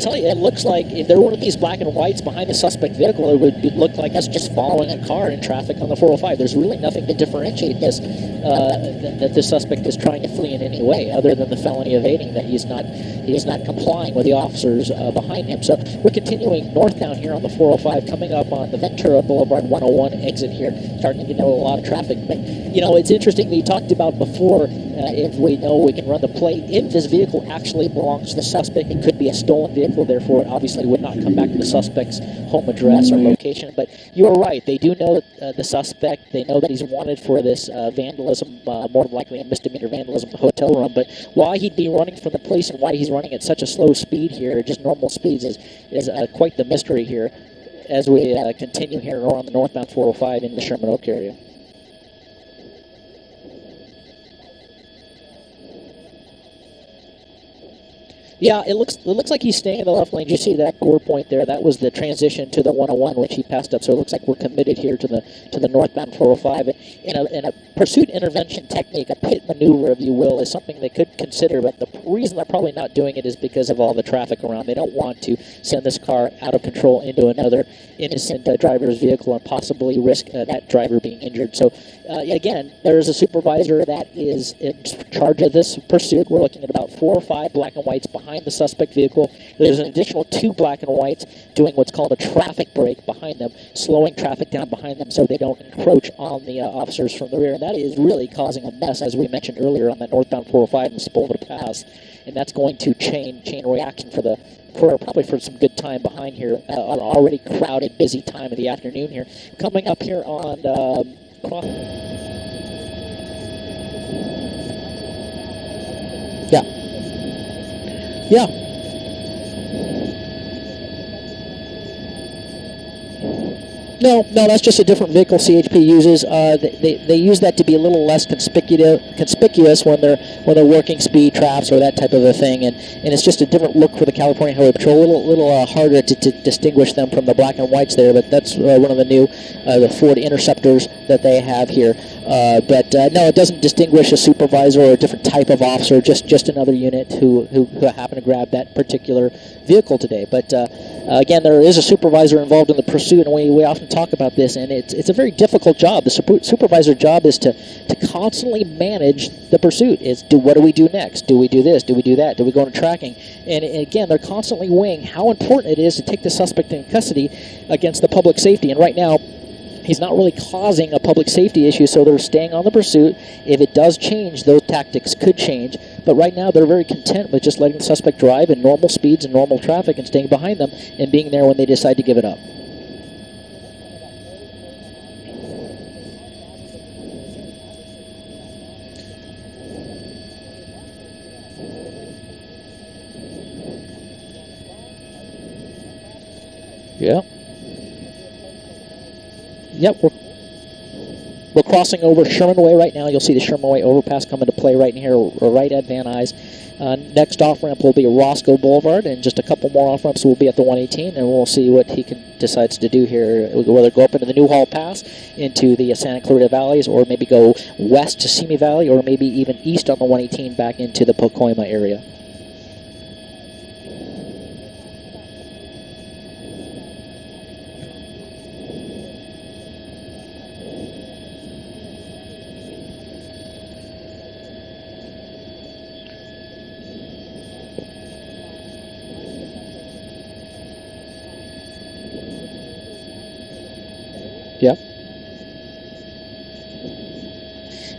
tell you, it looks like if there were these black and whites behind the suspect vehicle, it would look like us just following a car in traffic on the 405. There's really nothing to differentiate this uh, that the suspect is trying to flee in any way, other than the felony evading that he's not he is not complying with the officers uh, behind him. So we're continuing northbound here on the 405, coming up on the Ventura Boulevard 101 exit here, starting to get a lot of traffic. But you know, it's interesting. We talked about before uh, if we know we can run the plate if this vehicle actually belongs to the suspect. It could be a stolen vehicle, therefore, it obviously would not come back to the suspect's home address or location. But you are right; they do know uh, the suspect. They know that he's wanted for this uh, vandalism, uh, more likely a misdemeanor vandalism hotel room. But why he'd be running from the police and why he's running at such a slow speed here, just normal speeds, is is uh, quite the mystery here. As we uh, continue here on the northbound 405 in the Sherman Oak area. Yeah, it looks it looks like he's staying in the left lane. You see that gore point there? That was the transition to the 101, which he passed up. So it looks like we're committed here to the to the northbound 405. In a, in a pursuit intervention technique, a pit maneuver, if you will, is something they could consider. But the reason they're probably not doing it is because of all the traffic around. They don't want to send this car out of control into another innocent uh, driver's vehicle and possibly risk uh, that driver being injured. So uh, again, there is a supervisor that is in charge of this pursuit. We're looking at about four or five black and whites behind behind the suspect vehicle. There's an additional two black and whites doing what's called a traffic break behind them, slowing traffic down behind them so they don't encroach on the uh, officers from the rear. And that is really causing a mess, as we mentioned earlier, on the northbound 405 and Sepulveda Pass. And that's going to chain chain reaction for the for probably for some good time behind here. Uh, already crowded, busy time of the afternoon here. Coming up here on um, cross. Yeah. Yeah. No, no, that's just a different vehicle CHP uses. Uh, they, they, they, use that to be a little less conspicuous conspicuous when they're when they're working speed traps or that type of a thing, and, and it's just a different look for the California Highway Patrol. A little little uh, harder to, to, distinguish them from the black and whites there, but that's uh, one of the new uh, the Ford Interceptors that they have here. Uh, but uh, no, it doesn't distinguish a supervisor or a different type of officer. Just just another unit who who, who happened to grab that particular vehicle today. But Uh, again, there is a supervisor involved in the pursuit, and we, we often talk about this, and it's, it's a very difficult job. The supervisor job is to, to constantly manage the pursuit. Is do what do we do next? Do we do this? Do we do that? Do we go into tracking? And, and again, they're constantly weighing how important it is to take the suspect in custody against the public safety. And right now, he's not really causing a public safety issue, so they're staying on the pursuit. If it does change, those tactics could change. But right now, they're very content with just letting the suspect drive in normal speeds and normal traffic and staying behind them and being there when they decide to give it up. Yeah. Yep, we're, we're crossing over Sherman Way right now. You'll see the Sherman Way overpass come into play right in here, right at Van Nuys. Uh, next off-ramp will be Roscoe Boulevard, and just a couple more off-ramps will be at the 118, and we'll see what he can decides to do here, whether go up into the Newhall Pass, into the Santa Clarita Valleys, or maybe go west to Simi Valley, or maybe even east on the 118 back into the Pacoima area.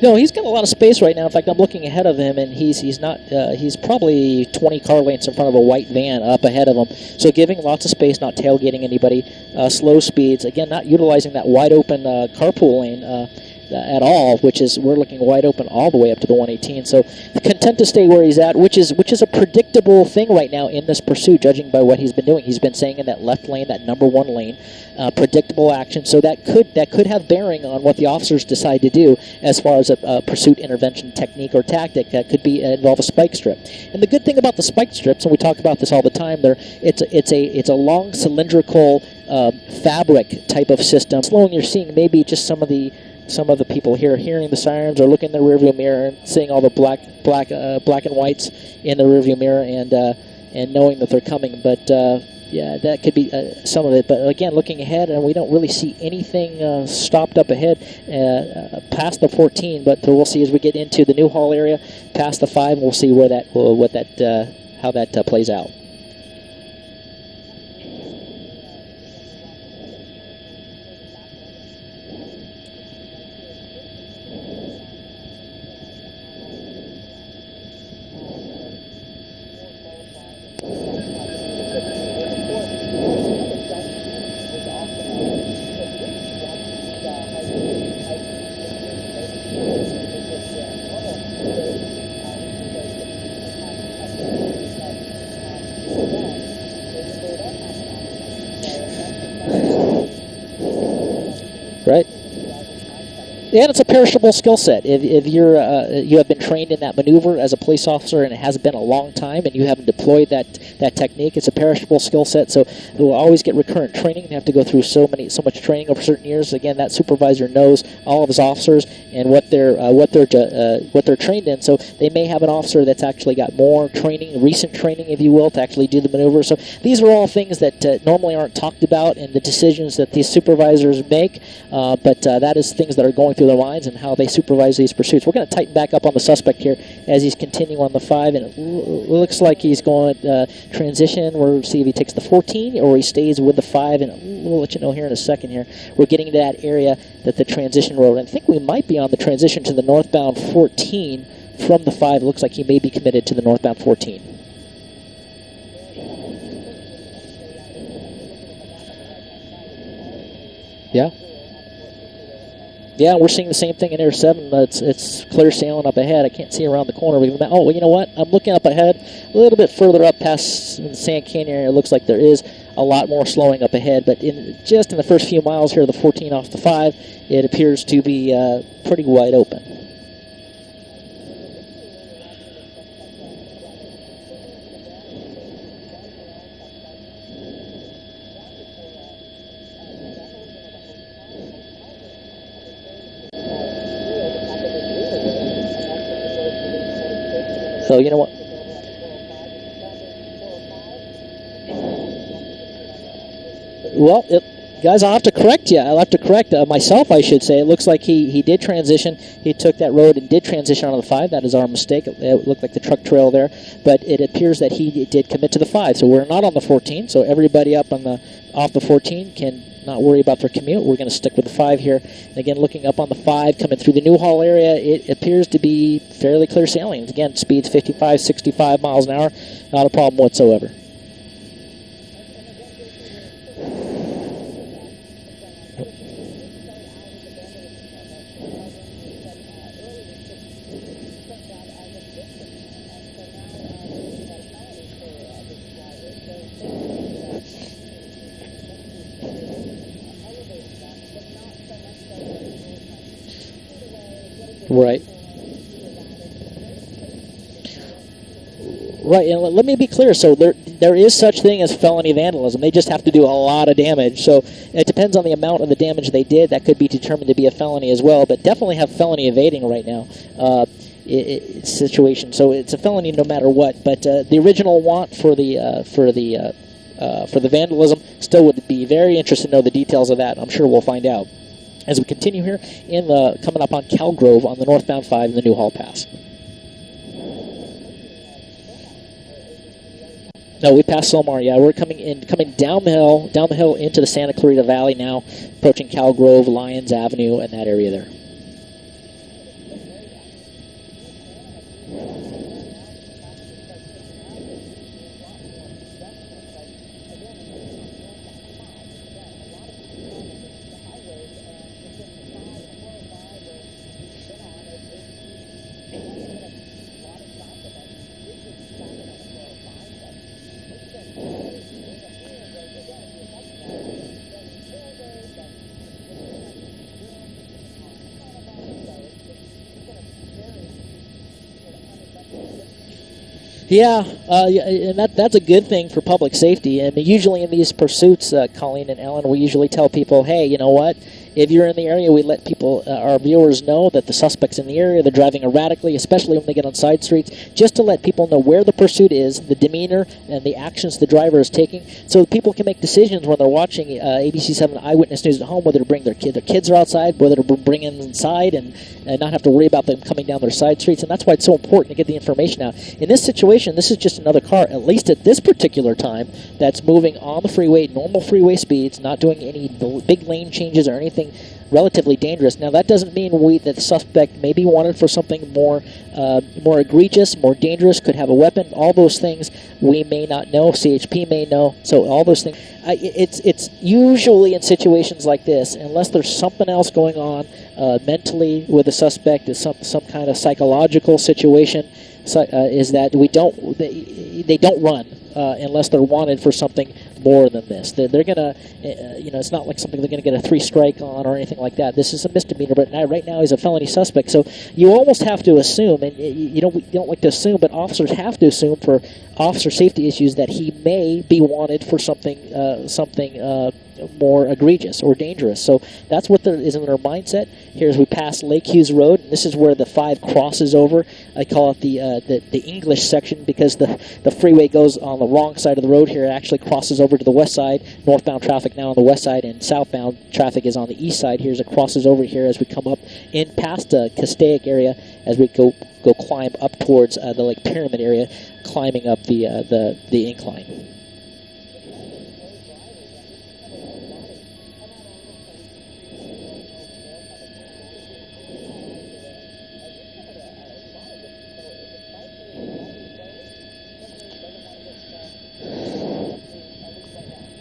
No, he's got a lot of space right now. In fact, I'm looking ahead of him, and he's he's not uh, he's probably 20 car lengths in front of a white van up ahead of him. So giving lots of space, not tailgating anybody. Uh, slow speeds. Again, not utilizing that wide open uh, carpool lane uh, at all, which is we're looking wide open all the way up to the 118. So content to stay where he's at, which is which is a predictable thing right now in this pursuit, judging by what he's been doing. He's been saying in that left lane, that number one lane, uh, predictable action. So that could that could have bearing on what the officers decide to do as far as a, a pursuit intervention technique or tactic. That could be uh, involve a spike strip. And the good thing about the spike strips, and we talk about this all the time, there it's a, it's a it's a long cylindrical uh, fabric type of system. Slowing, you're seeing maybe just some of the some of the people here hearing the sirens or looking in the rearview mirror and seeing all the black black uh, black and whites in the rearview mirror and uh, and knowing that they're coming. But uh, yeah, that could be uh, some of it. But again, looking ahead, and we don't really see anything uh, stopped up ahead uh, uh past the 14. But we'll see as we get into the Newhall area, past the five, we'll see where that what that uh, how that plays out. And it's a perishable skill set. If, if you're uh, you have been trained in that maneuver as a police officer and it has been a long time and you haven't deployed that that technique, it's a perishable skill set. So it will always get recurrent training. They have to go through so many so much training over certain years. Again, that supervisor knows all of his officers and what they're uh, what they're uh, what they're trained in. So they may have an officer that's actually got more training, recent training, if you will, to actually do the maneuver. So these are all things that uh, normally aren't talked about in the decisions that these supervisors make. Uh, but uh, that is things that are going through their minds and how they supervise these pursuits. We're going to tighten back up on the suspect here as he's continuing on the five, and it looks like he's going to uh, transition. We'll see if he takes the 14 or he stays with the five, and we'll let you know here in a second. Here, we're getting to that area that the transition road. and I think we might be on the transition to the northbound 14 from the five. It looks like he may be committed to the northbound 14. Yeah. Yeah, we're seeing the same thing in Air 7. It's, it's clear sailing up ahead. I can't see around the corner. Oh, well, you know what? I'm looking up ahead. A little bit further up past the Sand Canyon area, it looks like there is a lot more slowing up ahead. But in just in the first few miles here, the 14 off the 5, it appears to be uh, pretty wide open. You know what? Well, it, guys, I'll have to correct you. I'll have to correct uh, myself, I should say. It looks like he, he did transition. He took that road and did transition on the 5. That is our mistake. It, it looked like the truck trail there. But it appears that he did commit to the 5. So we're not on the 14. So everybody up on the off the 14 can not worry about their commute. We're going to stick with the 5 here. And again, looking up on the 5, coming through the Newhall area, it appears to be fairly clear sailing. Again, speeds 55, 65 miles an hour. Not a problem whatsoever. Right. Right, and let me be clear. So there, there is such thing as felony vandalism. They just have to do a lot of damage. So it depends on the amount of the damage they did. That could be determined to be a felony as well. But definitely have felony evading right now. Uh, it, it, situation. So it's a felony no matter what. But uh, the original want for the uh, for the uh, uh, for the vandalism still would be very interested to know the details of that. I'm sure we'll find out as we continue here in the coming up on Calgrove on the northbound 5 in the Newhall Pass. No, we passed Sylmar. Yeah, we're coming in, coming down the hill, down the hill into the Santa Clarita Valley now, approaching Calgrove, Lyons Avenue, and that area there. Yeah, uh, and that that's a good thing for public safety. Mean, usually in these pursuits, uh, Colleen and Ellen, we usually tell people, hey, you know what? If you're in the area, we let people, uh, our viewers, know that the suspect's in the area. They're driving erratically, especially when they get on side streets, just to let people know where the pursuit is, the demeanor, and the actions the driver is taking, so people can make decisions when they're watching uh, ABC7 Eyewitness News at home, whether to bring their kid, their kids are outside, whether to bring them inside, and, and not have to worry about them coming down their side streets. And that's why it's so important to get the information out. In this situation, this is just another car, at least at this particular time, that's moving on the freeway, normal freeway speeds, not doing any big lane changes or anything relatively dangerous. Now that doesn't mean we that the suspect may be wanted for something more uh, more egregious, more dangerous, could have a weapon. All those things we may not know. CHP may know. So all those things. I, it's it's usually in situations like this, unless there's something else going on uh, mentally with the suspect, is some some kind of psychological situation. So, uh, is that we don't they, they don't run uh, unless they're wanted for something more than this. They're, they're gonna, uh, you know, it's not like something they're gonna get a three strike on or anything like that. This is a misdemeanor, but now, right now he's a felony suspect. So you almost have to assume, and you don't you don't like to assume, but officers have to assume for officer safety issues that he may be wanted for something uh, something uh, more egregious or dangerous. So that's what there is in their mindset. Here as we pass Lake Hughes Road, this is where the five crosses over. I call it the uh, the, the English section because the the freeway goes on the wrong side of the road here. It actually crosses over to the west side. Northbound traffic now on the west side, and southbound traffic is on the east side. Here's it crosses over here as we come up in past the Castaic area as we go go climb up towards uh, the Lake Pyramid area, climbing up the uh, the the incline.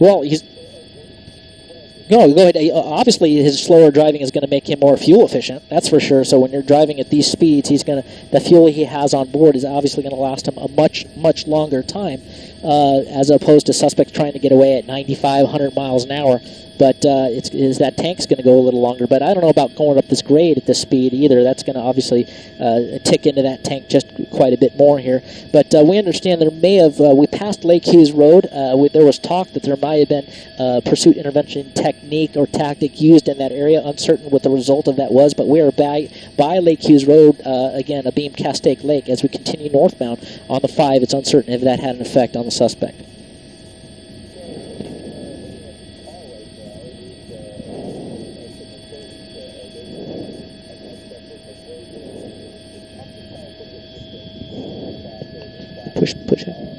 Well, he's no, go ahead. Uh, obviously, his slower driving is going to make him more fuel efficient. That's for sure. So when you're driving at these speeds, he's going to the fuel he has on board is obviously going to last him a much much longer time, uh, as opposed to suspects trying to get away at 95, 100 miles an hour but uh, is that tank's going to go a little longer. But I don't know about going up this grade at this speed either. That's going to obviously uh, tick into that tank just quite a bit more here. But uh, we understand there may have, uh, we passed Lake Hughes Road. Uh, we, there was talk that there might have been pursuit intervention technique or tactic used in that area. Uncertain what the result of that was, but we are by, by Lake Hughes Road, again, a beam Castaic Lake. As we continue northbound on the 5, it's uncertain if that had an effect on the suspect. push push it.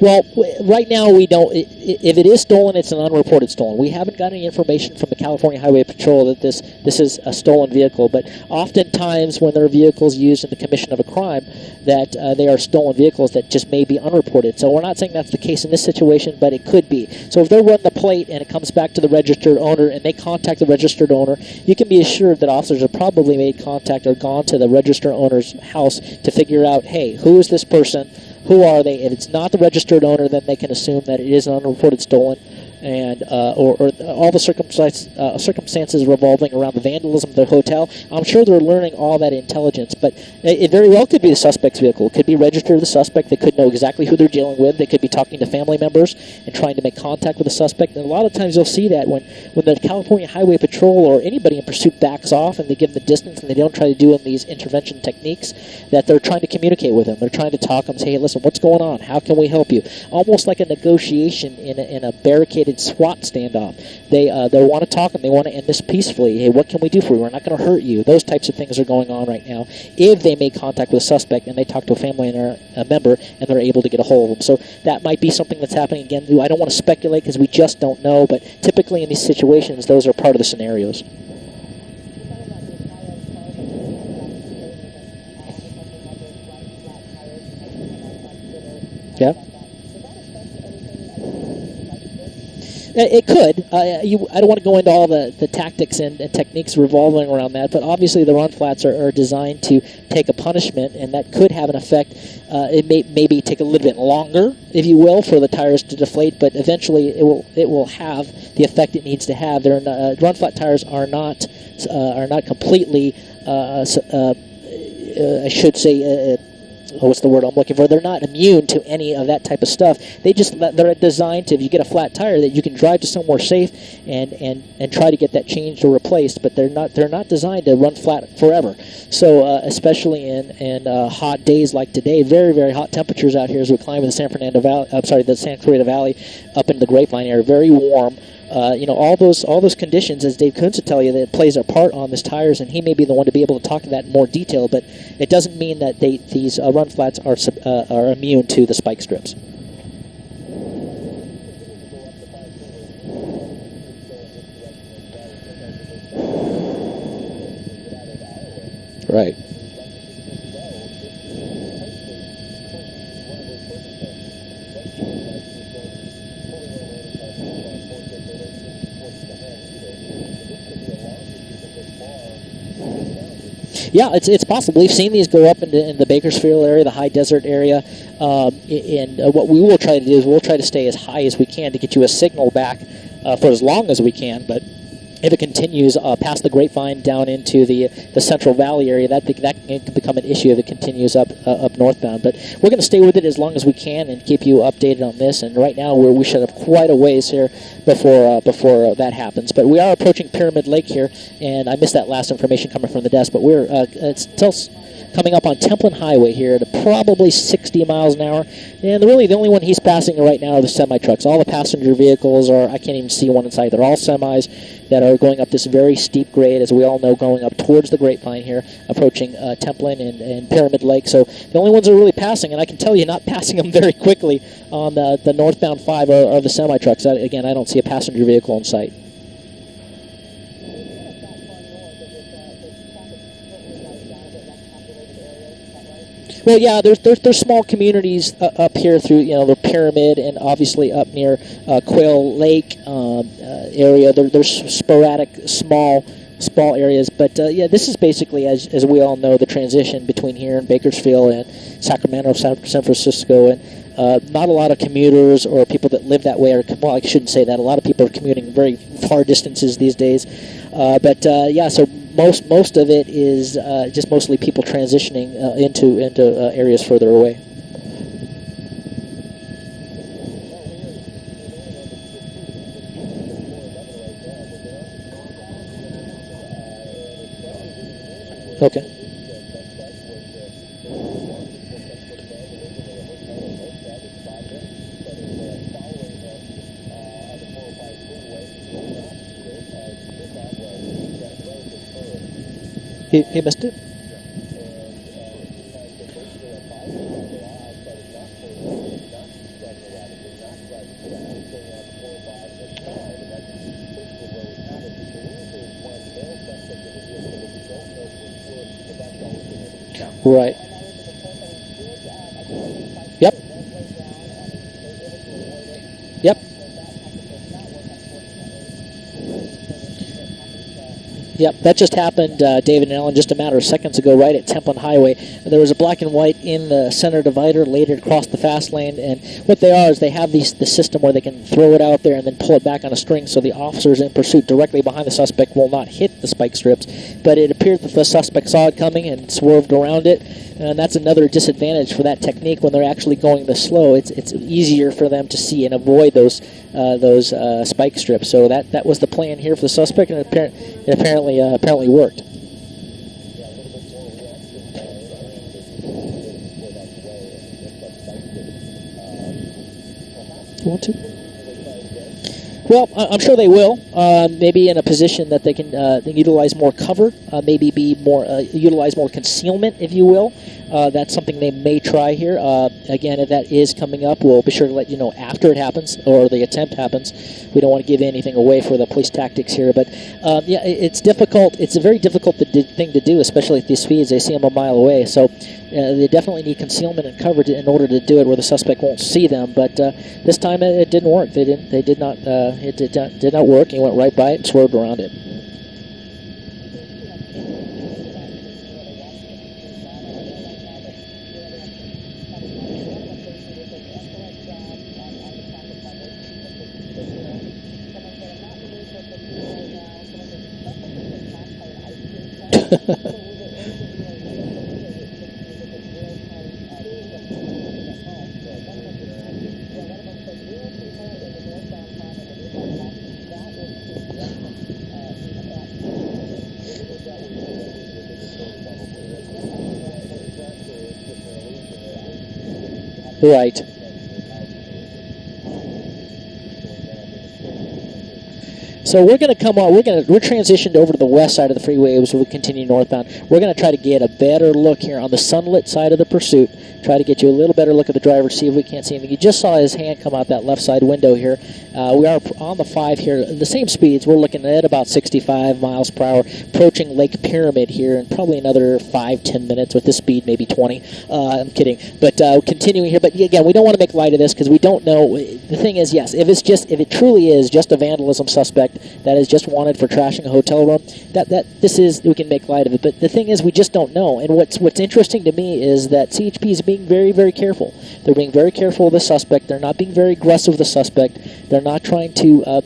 Well, right now we don't. If it is stolen, it's an unreported stolen. We haven't got any information from the California Highway Patrol that this this is a stolen vehicle. But oftentimes, when there are vehicles used in the commission of a crime, that uh, they are stolen vehicles that just may be unreported. So we're not saying that's the case in this situation, but it could be. So if they run the plate and it comes back to the registered owner and they contact the registered owner, you can be assured that officers have probably made contact or gone to the registered owner's house to figure out, hey, who is this person? Who are they? If it's not the registered owner, then they can assume that it is an unreported stolen and uh, or, or, all the circumstances, uh, circumstances revolving around the vandalism of the hotel. I'm sure they're learning all that intelligence, but it very well could be the suspect's vehicle. It could be registered to the suspect. They could know exactly who they're dealing with. They could be talking to family members and trying to make contact with the suspect. And a lot of times you'll see that when, when the California Highway Patrol or anybody in pursuit backs off and they give them the distance and they don't try to do in these intervention techniques, that they're trying to communicate with them. They're trying to talk and say, hey, listen, what's going on? How can we help you? Almost like a negotiation in a, in a barricaded SWAT standoff. They uh, they want to talk and they want to end this peacefully. Hey, what can we do for you? We're not going to hurt you. Those types of things are going on right now. If they make contact with a suspect and they talk to a family and a member and they're able to get a hold of them, so that might be something that's happening again. I don't want to speculate because we just don't know. But typically in these situations, those are part of the scenarios. It could. Uh, you, I don't want to go into all the, the tactics and, and, techniques revolving around that, but obviously the run flats are, are, designed to take a punishment, and that could have an effect. Uh, it may maybe take a little bit longer, if you will, for the tires to deflate, but eventually it will it will have the effect it needs to have. They're not, uh, run flat tires are not uh, are not completely. Uh, I should say what's the word I'm looking for? They're not immune to any of that type of stuff. They just they're designed to if you get a flat tire that you can drive to somewhere safe and and and try to get that changed or replaced. But they're not they're not designed to run flat forever. So uh, especially in in uh, hot days like today, very very hot temperatures out here as we climb the San Fernando Valley. I'm sorry, the Santa Clarita Valley up into the Grapevine area. Very warm. Uh, you know all those all those conditions, as Dave Kunz would tell you, that plays a part on this tires, and he may be the one to be able to talk to that in more detail. But it doesn't mean that they, these uh, run flats are uh, are immune to the spike strips. Right. Yeah, it's, it's possible. We've seen these go up into in the Bakersfield area, the high desert area, um, and uh, what we will try to do is we'll try to stay as high as we can to get you a signal back uh, for as long as we can. But if it continues uh, past the Grapevine down into the the Central Valley area, that that can become an issue if it continues up uh, up northbound. But we're going to stay with it as long as we can and keep you updated on this. And right now, we're, we should have quite a ways here before uh, before that happens. But we are approaching Pyramid Lake here, and I missed that last information coming from the desk. But we're uh, it's still coming up on Templin Highway here at probably 60 miles an hour. And really, the only one he's passing right now are the semi trucks. All the passenger vehicles are, I can't even see one inside. They're all semis that are going up this very steep grade, as we all know, going up towards the Grapevine here, approaching uh, Templin and, and Pyramid Lake. So the only ones that are really passing, and I can tell you, not passing them very quickly on the, the northbound five are, are the semi trucks. Again, I don't see a passenger vehicle in sight. Well, yeah, there's there's, there's small communities uh, up here through you know the pyramid and obviously up near uh, Quail Lake um, uh, area. There, there's sporadic small small areas, but uh, yeah, this is basically as, as we all know the transition between here and Bakersfield and Sacramento, San, San Francisco, and uh, not a lot of commuters or people that live that way. Are, well, I shouldn't say that. A lot of people are commuting very far distances these days. Uh, but yeah, so most most of it is uh, just mostly people transitioning uh, into into uh, areas further away. Okay. He, he missed it? Right. Yep. Yep. Yep, that just happened, uh, David and Ellen, just a matter of seconds ago, right at Templin Highway. There was a black and white in the center divider, later across the fast lane, and what they are is they have these the system where they can throw it out there and then pull it back on a string, so the officers in pursuit directly behind the suspect will not hit the spike strips. But it appeared that the suspect saw it coming and swerved around it, and that's another disadvantage for that technique when they're actually going this slow. It's it's easier for them to see and avoid those uh, those uh, spike strips. So that that was the plan here for the suspect, and it, it apparently uh, apparently worked. Want to? Well, I'm sure they will. Uh, maybe in a position that they can uh, utilize more cover, uh, maybe be more uh, utilize more concealment, if you will. Uh, that's something they may try here. Uh, again, if that is coming up, we'll be sure to let you know after it happens or the attempt happens. We don't want to give anything away for the police tactics here, but um, yeah, it's difficult. It's a very difficult thing to do, especially at these speeds. They see them a mile away, so they definitely need concealment and cover to, in order to do it where the suspect won't see them. But this time it, it, didn't work. They didn't. They did not it did not, did not work. He went right by it and swerved around it. Right. So we're going to come on. We're going to we're transitioned over to the west side of the freeway as we continue northbound. We're going to try to get a better look here on the sunlit side of the pursuit. Try to get you a little better look at the driver, see if we can't see anything. You just saw his hand come out that left side window here. Uh, we are on the five here, the same speeds. We're looking at about 65 miles per hour, approaching Lake Pyramid here, in probably another five ten minutes with this speed, maybe 20. Uh, I'm kidding, but uh, continuing here. But again, we don't want to make light of this because we don't know. The thing is, yes, if it's just if it truly is just a vandalism suspect that is just wanted for trashing a hotel room, that that this is we can make light of it. But the thing is, we just don't know. And what's what's interesting to me is that CHP is being very very careful. They're being very careful of the suspect. They're not being very aggressive with the suspect. They're not trying to uh,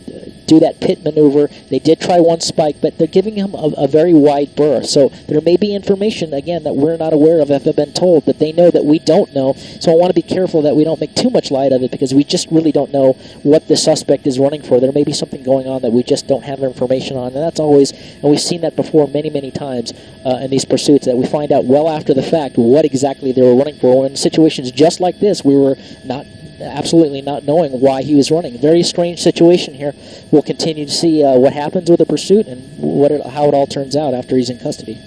do that pit maneuver. They did try one spike, but they're giving him a, a, very wide berth. So there may be information, again, that we're not aware of, if have been told, that they know that we don't know. So I want to be careful that we don't make too much light of it because we just really don't know what the suspect is running for. There may be something going on that we just don't have information on. And that's always, and we've seen that before many, many times uh, in these pursuits, that we find out well after the fact what exactly they were running for. In situations just like this, we were not absolutely not knowing why he was running. Very strange situation here. We'll continue to see uh, what happens with the pursuit and what it, how it all turns out after he's in custody.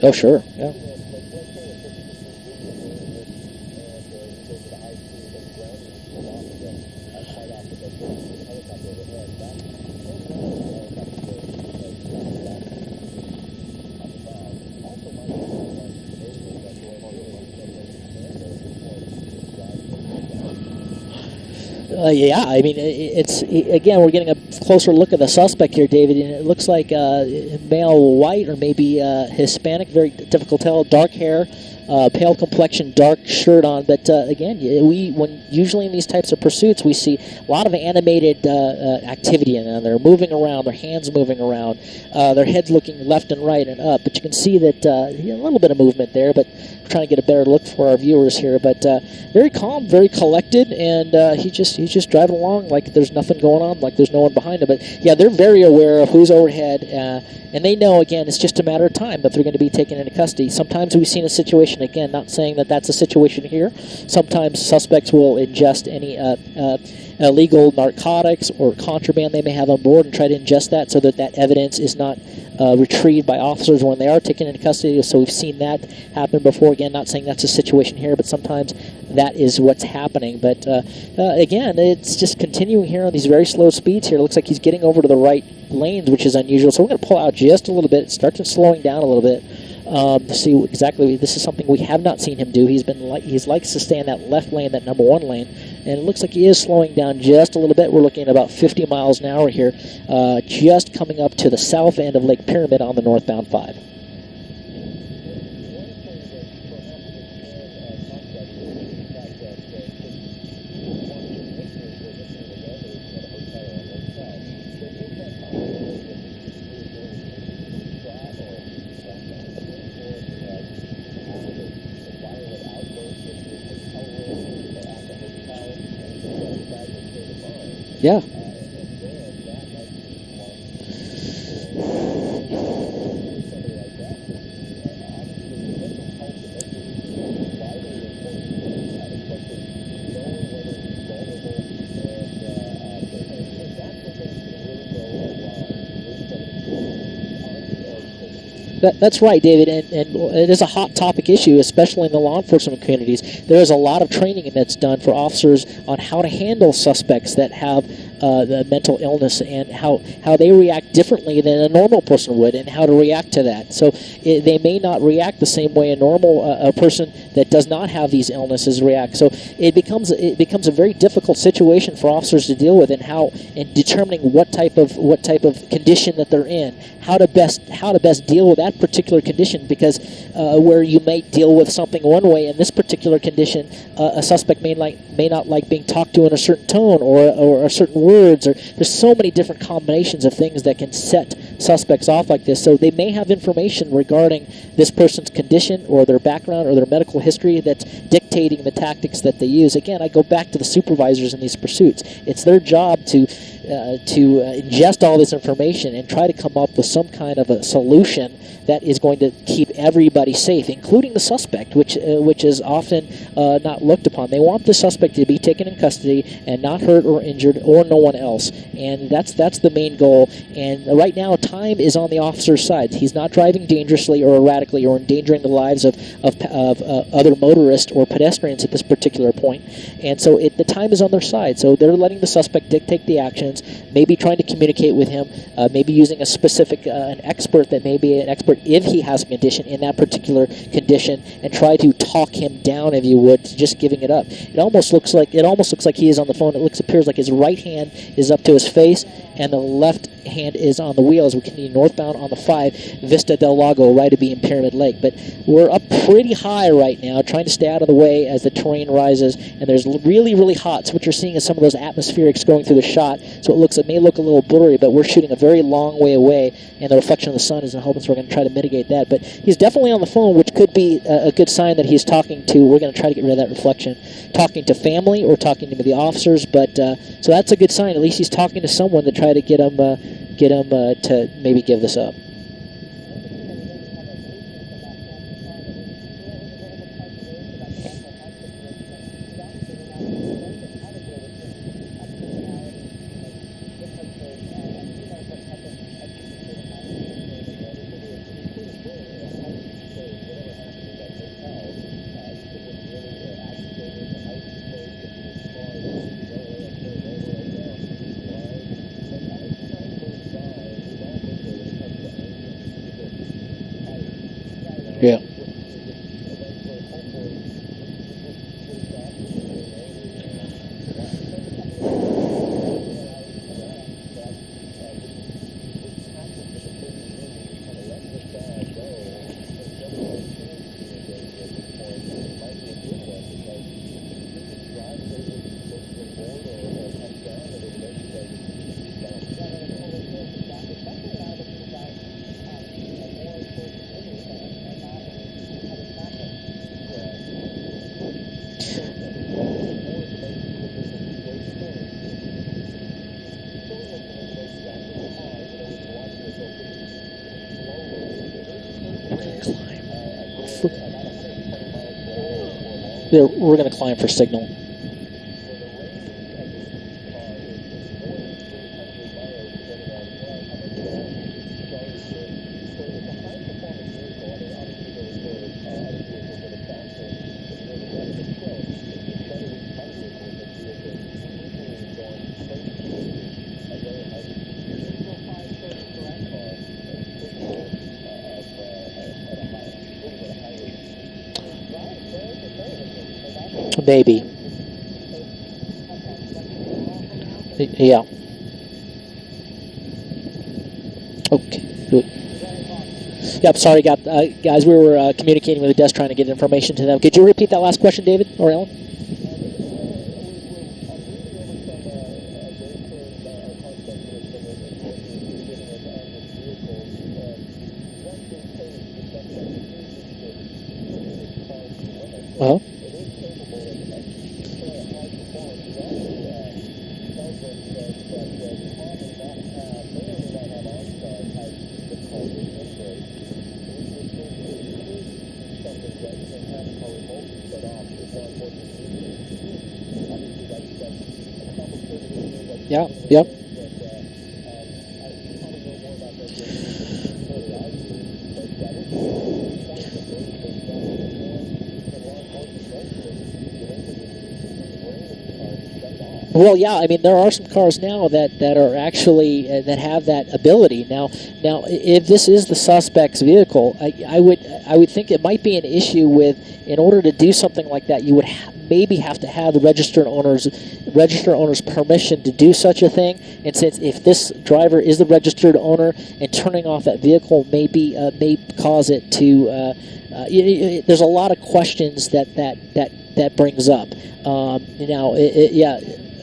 Oh, sure. Yeah. Yeah, I mean, it's again we're getting a closer look at the suspect here, David, and it looks like uh, male white or maybe uh, Hispanic. Very difficult to tell. Dark hair, uh, pale complexion, dark shirt on. But uh, again, we when usually in these types of pursuits, we see a lot of animated uh, uh activity them. They're moving around, their hands moving around, uh, their heads looking left and right and up. But you can see that uh, a little bit of movement there. But we're trying to get a better look for our viewers here. But very calm, very collected, and he just he's just driving along like there's nothing going on, like there's no one behind him. But yeah, they're very aware of who's overhead, and they know again it's just a matter of time that they're going to be taken into custody. Sometimes we've seen a situation Again, not saying that that's a situation here. Sometimes suspects will ingest any uh, uh, illegal narcotics or contraband they may have on board and try to ingest that so that that evidence is not uh, retrieved by officers when they are taken into custody. So we've seen that happen before. Again, not saying that's a situation here, but sometimes that is what's happening. But uh, uh, again, it's just continuing here on these very slow speeds here. It looks like he's getting over to the right lanes, which is unusual. So we're going to pull out just a little bit, start to slowing down a little bit um, see exactly. This is something we have not seen him do. He's been like he's likes to stay in that left lane, that number one lane, and it looks like he is slowing down just a little bit. We're looking at about 50 miles an hour here, uh, just coming up to the south end of Lake Pyramid on the northbound five. Yeah. That's right, David, and, and it is a hot topic issue, especially in the law enforcement communities. There is a lot of training that's done for officers on how to handle suspects that have uh, the mental illness and how, how they react differently than a normal person would and how to react to that. So it, they may not react the same way a normal uh, a person that does not have these illnesses react. So it becomes it becomes a very difficult situation for officers to deal with and how in determining what type of what type of condition that they're in, how to best how to best deal with that particular condition because uh, where you may deal with something one way in this particular condition, uh, a suspect may like may not like being talked to in a certain tone or or a certain words, or there's so many different combinations of things that can set suspects off like this. So they may have information regarding this person's condition or their background or their medical history that's dictating the tactics that they use. Again, I go back to the supervisors in these pursuits. It's their job to uh, to uh, ingest all this information and try to come up with some kind of a solution that is going to keep everybody safe, including the suspect, which uh, which is often uh, not looked upon. They want the suspect to be taken in custody and not hurt or injured, or no one else, and that's that's the main goal. And right now, time is on the officer's side. He's not driving dangerously or erratically or endangering the lives of of, of uh, other motorists or pedestrians at this particular point. And so it, the time is on their side. So they're letting the suspect dictate the actions, maybe trying to communicate with him, uh, maybe using a specific uh, an expert that may be an expert if he has a condition in that particular condition, and try to talk him down, if you would, to just giving it up. It almost looks like it almost looks like he is on the phone. It looks appears like his right hand is up to his face, and the left hand is on the wheel as we continue northbound on the 5 Vista del Lago, right to be in Pyramid Lake. But we're up pretty high right now, trying to stay out of the way as the terrain rises, and there's really, really hot. So what you're seeing is some of those atmospherics going through the shot, so it looks it may look a little blurry, but we're shooting a very long way away, and the reflection of the sun is in hoping so we're going to try to mitigate that. But he's definitely on the phone, which could be a, good sign that he's talking to, we're going to try to get rid of that reflection, talking to family or talking to the officers, but uh, so that's a good sign. At least he's talking to someone to try to get him, uh, get him uh, to maybe give this up. Yeah. We're going to climb for signal. Maybe. Yeah. Okay. Yep, sorry, got, uh, guys, we were uh, communicating with the desk trying to get information to them. Could you repeat that last question, David or Ellen? Uh-huh. Yeah, yep. Well, yeah, I mean there are some cars now that, that are actually uh, that have that ability. Now, now if this is the suspect's vehicle, I, I would I would think it might be an issue with in order to do something like that, you would ha maybe have to have the registered owner's registered owner's permission to do such a thing. And since if this driver is the registered owner and turning off that vehicle maybe uh, may cause it to uh, uh, it, it, there's a lot of questions that that that that brings up. Um, you know, it, yeah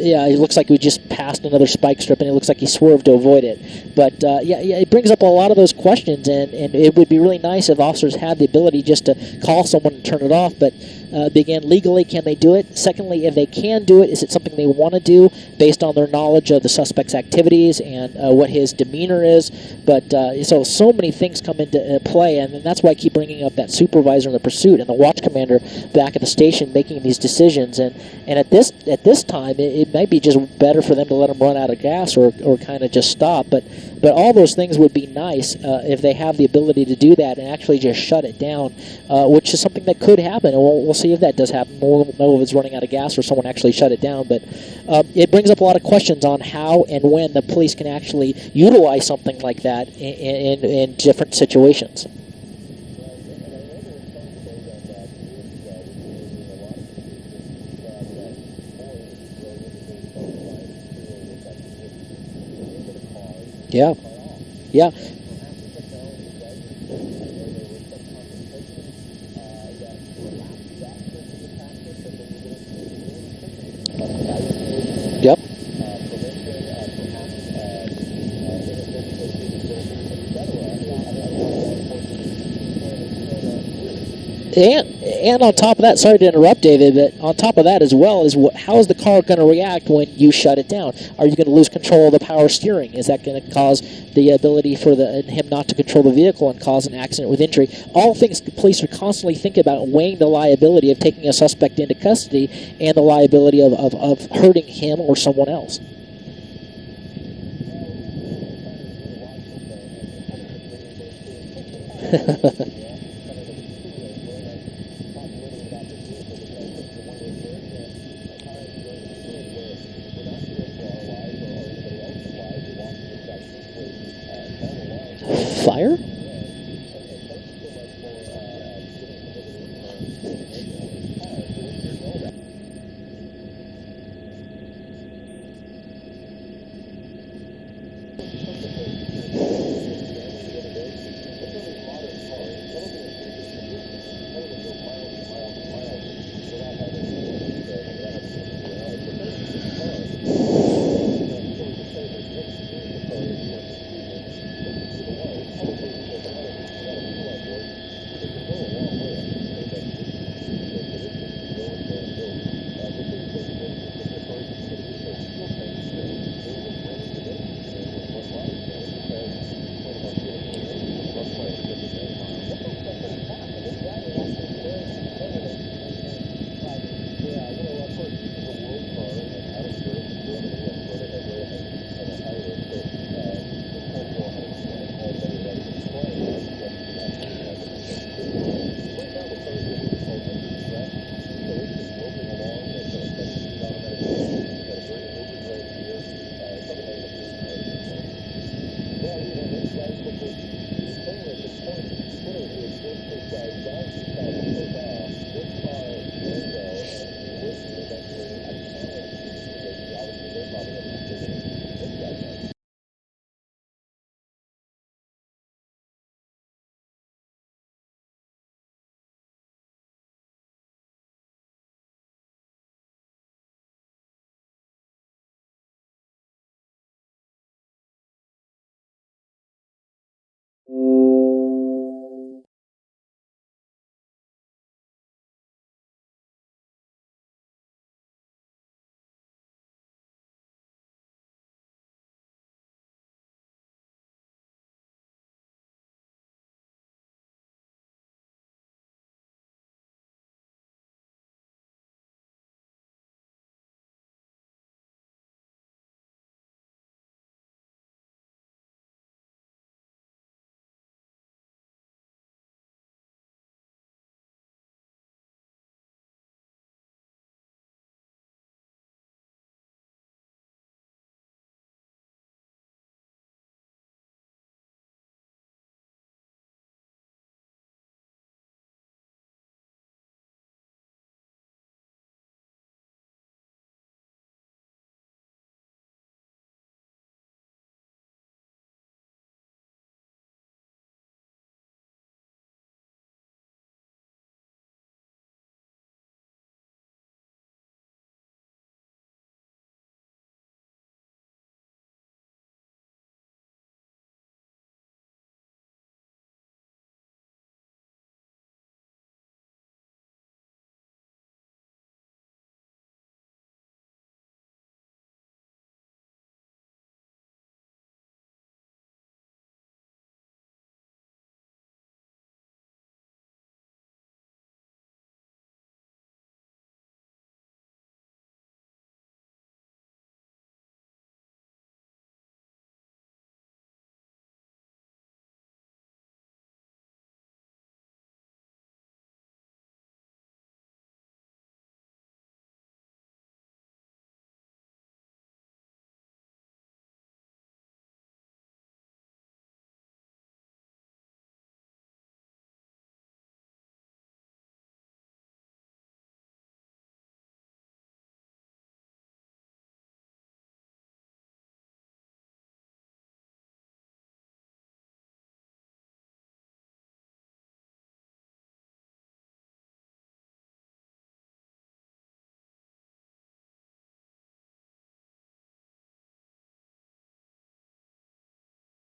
yeah, it looks like we just passed another spike strip, and it looks like he swerved to avoid it. But uh, yeah, yeah, it brings up a lot of those questions, and, and it would be really nice if officers had the ability just to call someone and turn it off. But uh, again, legally, can they do it? Secondly, if they can do it, is it something they want to do based on their knowledge of the suspect's activities and uh, what his demeanor is? But uh, so so many things come into uh, play, and that's why I keep bringing up that supervisor in the pursuit and the watch commander back at the station making these decisions. And, and at this at this time, it, it might be just better for them to let them run out of gas or, or kind of just stop. But but all those things would be nice uh, if they have the ability to do that and actually just shut it down, uh, which is something that could happen. And we'll, we'll see if that does happen. We'll know if it's running out of gas or someone actually shut it down. But um, it brings up a lot of questions on how and when the police can actually utilize something like that in, in, in different situations. Yeah. Yeah. And and on top of that, sorry to interrupt, David, but on top of that as well is what, how is the car going to react when you shut it down? Are you going to lose control of the power steering? Is that going to cause the ability for the him not to control the vehicle and cause an accident with injury? All things police are constantly thinking about weighing the liability of taking a suspect into custody and the liability of, of, of hurting him or someone else. Fire?